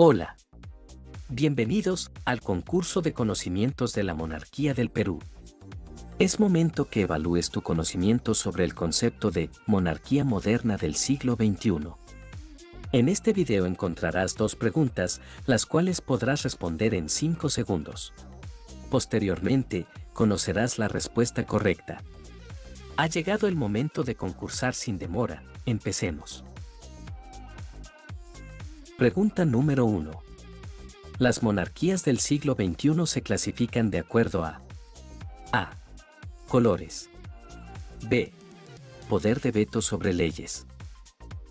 Hola. Bienvenidos al concurso de conocimientos de la monarquía del Perú. Es momento que evalúes tu conocimiento sobre el concepto de monarquía moderna del siglo XXI. En este video encontrarás dos preguntas, las cuales podrás responder en 5 segundos. Posteriormente, conocerás la respuesta correcta. Ha llegado el momento de concursar sin demora, empecemos. Pregunta número 1. Las monarquías del siglo XXI se clasifican de acuerdo a A. Colores. B. Poder de veto sobre leyes.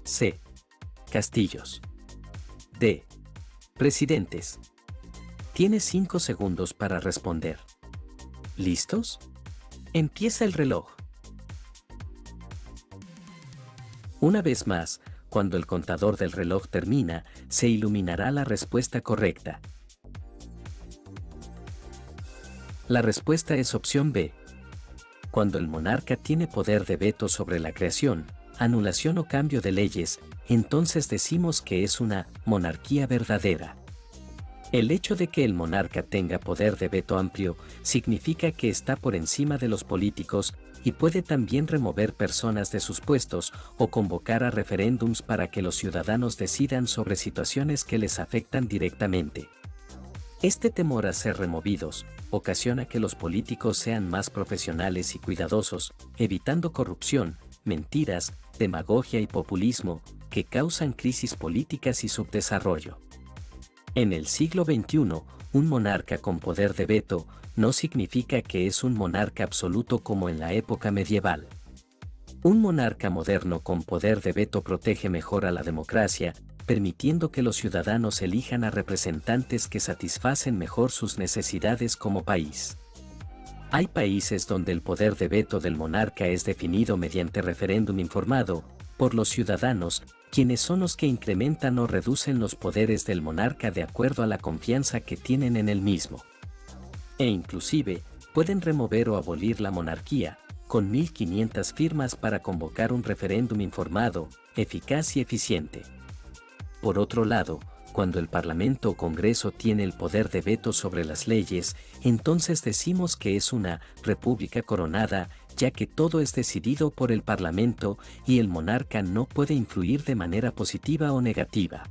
C. Castillos. D. Presidentes. Tienes 5 segundos para responder. ¿Listos? Empieza el reloj. Una vez más, cuando el contador del reloj termina, se iluminará la respuesta correcta. La respuesta es opción B. Cuando el monarca tiene poder de veto sobre la creación, anulación o cambio de leyes, entonces decimos que es una monarquía verdadera. El hecho de que el monarca tenga poder de veto amplio significa que está por encima de los políticos y puede también remover personas de sus puestos o convocar a referéndums para que los ciudadanos decidan sobre situaciones que les afectan directamente. Este temor a ser removidos ocasiona que los políticos sean más profesionales y cuidadosos, evitando corrupción, mentiras, demagogia y populismo, que causan crisis políticas y subdesarrollo. En el siglo XXI, un monarca con poder de veto no significa que es un monarca absoluto como en la época medieval. Un monarca moderno con poder de veto protege mejor a la democracia, permitiendo que los ciudadanos elijan a representantes que satisfacen mejor sus necesidades como país. Hay países donde el poder de veto del monarca es definido mediante referéndum informado por los ciudadanos quienes son los que incrementan o reducen los poderes del monarca de acuerdo a la confianza que tienen en el mismo. E inclusive, pueden remover o abolir la monarquía, con 1.500 firmas para convocar un referéndum informado, eficaz y eficiente. Por otro lado, cuando el Parlamento o Congreso tiene el poder de veto sobre las leyes, entonces decimos que es una república coronada ya que todo es decidido por el Parlamento y el monarca no puede influir de manera positiva o negativa.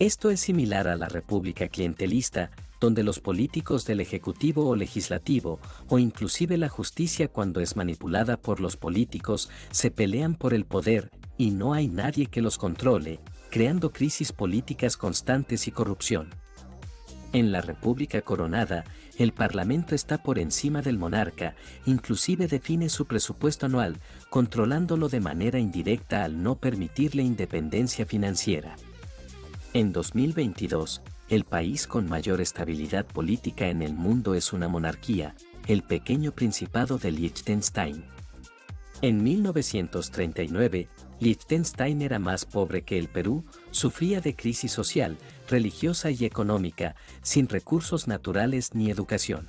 Esto es similar a la república clientelista, donde los políticos del Ejecutivo o Legislativo, o inclusive la justicia cuando es manipulada por los políticos, se pelean por el poder y no hay nadie que los controle, creando crisis políticas constantes y corrupción. En la República Coronada, el Parlamento está por encima del monarca, inclusive define su presupuesto anual, controlándolo de manera indirecta al no permitirle independencia financiera. En 2022, el país con mayor estabilidad política en el mundo es una monarquía, el pequeño Principado de Liechtenstein. En 1939, Liechtenstein era más pobre que el Perú, sufría de crisis social, religiosa y económica, sin recursos naturales ni educación.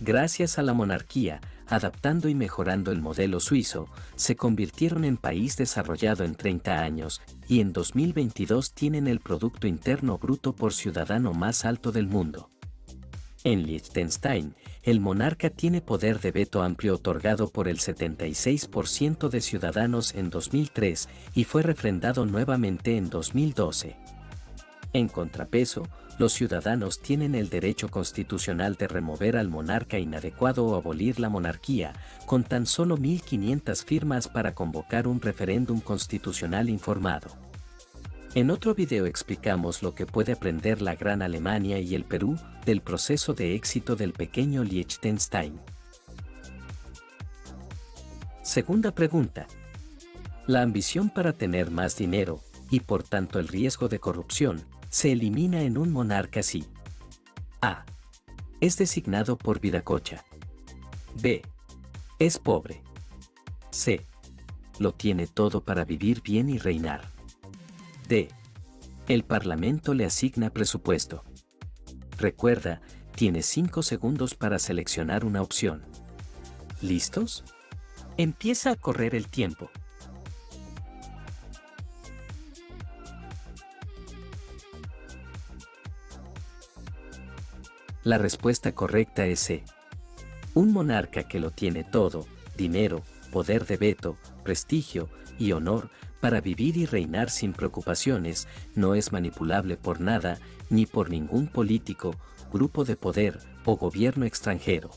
Gracias a la monarquía, adaptando y mejorando el modelo suizo, se convirtieron en país desarrollado en 30 años y en 2022 tienen el Producto Interno Bruto por ciudadano más alto del mundo. En Liechtenstein, el monarca tiene poder de veto amplio otorgado por el 76% de ciudadanos en 2003 y fue refrendado nuevamente en 2012. En contrapeso, los ciudadanos tienen el derecho constitucional de remover al monarca inadecuado o abolir la monarquía, con tan solo 1.500 firmas para convocar un referéndum constitucional informado. En otro video explicamos lo que puede aprender la Gran Alemania y el Perú del proceso de éxito del pequeño Liechtenstein. Segunda pregunta. La ambición para tener más dinero, y por tanto el riesgo de corrupción, se elimina en un monarca si A. Es designado por Viracocha. B. Es pobre. C. Lo tiene todo para vivir bien y reinar. D. El Parlamento le asigna presupuesto. Recuerda, tiene 5 segundos para seleccionar una opción. ¿Listos? Empieza a correr el tiempo. La respuesta correcta es C. Un monarca que lo tiene todo, dinero, poder de veto, prestigio y honor, para vivir y reinar sin preocupaciones, no es manipulable por nada, ni por ningún político, grupo de poder o gobierno extranjero.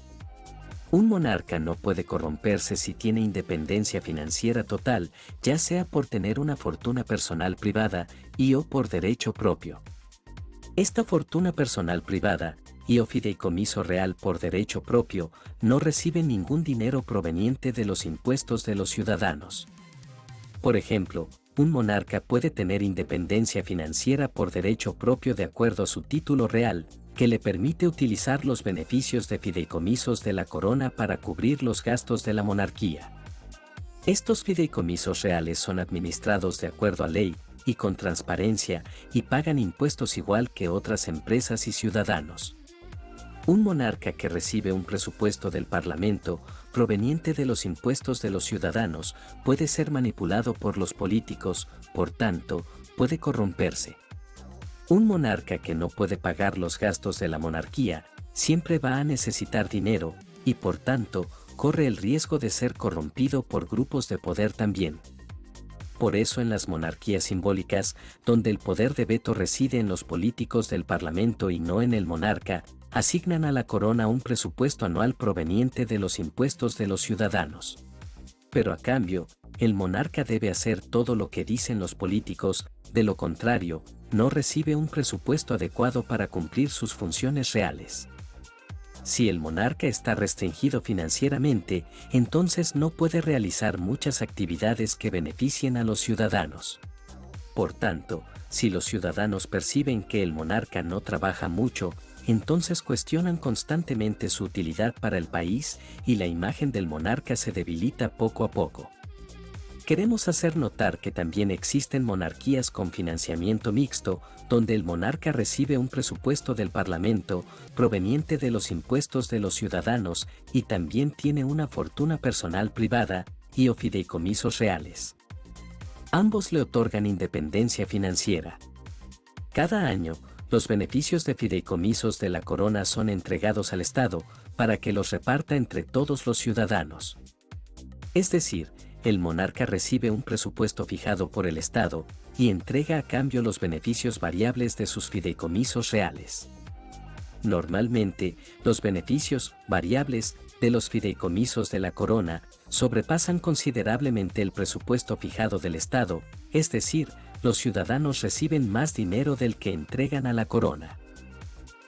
Un monarca no puede corromperse si tiene independencia financiera total, ya sea por tener una fortuna personal privada y o por derecho propio. Esta fortuna personal privada y o fideicomiso real por derecho propio no recibe ningún dinero proveniente de los impuestos de los ciudadanos. Por ejemplo, un monarca puede tener independencia financiera por derecho propio de acuerdo a su título real, que le permite utilizar los beneficios de fideicomisos de la corona para cubrir los gastos de la monarquía. Estos fideicomisos reales son administrados de acuerdo a ley y con transparencia y pagan impuestos igual que otras empresas y ciudadanos. Un monarca que recibe un presupuesto del Parlamento proveniente de los impuestos de los ciudadanos puede ser manipulado por los políticos, por tanto, puede corromperse. Un monarca que no puede pagar los gastos de la monarquía siempre va a necesitar dinero y por tanto corre el riesgo de ser corrompido por grupos de poder también. Por eso en las monarquías simbólicas, donde el poder de veto reside en los políticos del Parlamento y no en el monarca, asignan a la corona un presupuesto anual proveniente de los impuestos de los ciudadanos. Pero a cambio, el monarca debe hacer todo lo que dicen los políticos, de lo contrario, no recibe un presupuesto adecuado para cumplir sus funciones reales. Si el monarca está restringido financieramente, entonces no puede realizar muchas actividades que beneficien a los ciudadanos. Por tanto, si los ciudadanos perciben que el monarca no trabaja mucho, entonces cuestionan constantemente su utilidad para el país y la imagen del monarca se debilita poco a poco. Queremos hacer notar que también existen monarquías con financiamiento mixto, donde el monarca recibe un presupuesto del Parlamento proveniente de los impuestos de los ciudadanos y también tiene una fortuna personal privada y o fideicomisos reales. Ambos le otorgan independencia financiera. Cada año, los beneficios de fideicomisos de la corona son entregados al Estado para que los reparta entre todos los ciudadanos. Es decir, el monarca recibe un presupuesto fijado por el Estado y entrega a cambio los beneficios variables de sus fideicomisos reales. Normalmente, los beneficios variables de los fideicomisos de la corona sobrepasan considerablemente el presupuesto fijado del Estado, es decir, los ciudadanos reciben más dinero del que entregan a la corona.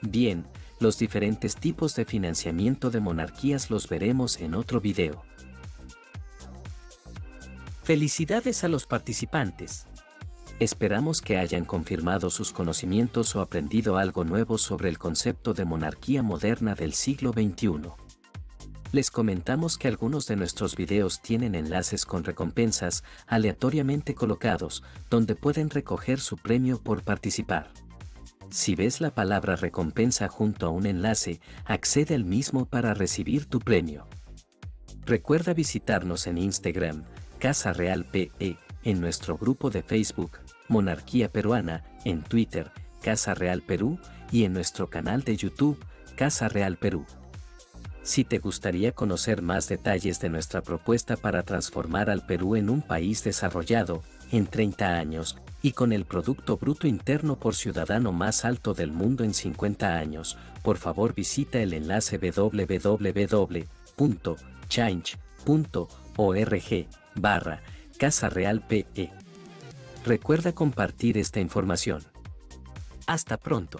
Bien, los diferentes tipos de financiamiento de monarquías los veremos en otro video. Felicidades a los participantes. Esperamos que hayan confirmado sus conocimientos o aprendido algo nuevo sobre el concepto de monarquía moderna del siglo XXI. Les comentamos que algunos de nuestros videos tienen enlaces con recompensas aleatoriamente colocados, donde pueden recoger su premio por participar. Si ves la palabra recompensa junto a un enlace, accede al mismo para recibir tu premio. Recuerda visitarnos en Instagram, Casa Real PE, en nuestro grupo de Facebook, Monarquía Peruana, en Twitter, Casa Real Perú, y en nuestro canal de YouTube, Casa Real Perú. Si te gustaría conocer más detalles de nuestra propuesta para transformar al Perú en un país desarrollado, en 30 años, y con el Producto Bruto Interno por Ciudadano más alto del mundo en 50 años, por favor visita el enlace www.change.org barra Casa Real PE. Recuerda compartir esta información. Hasta pronto.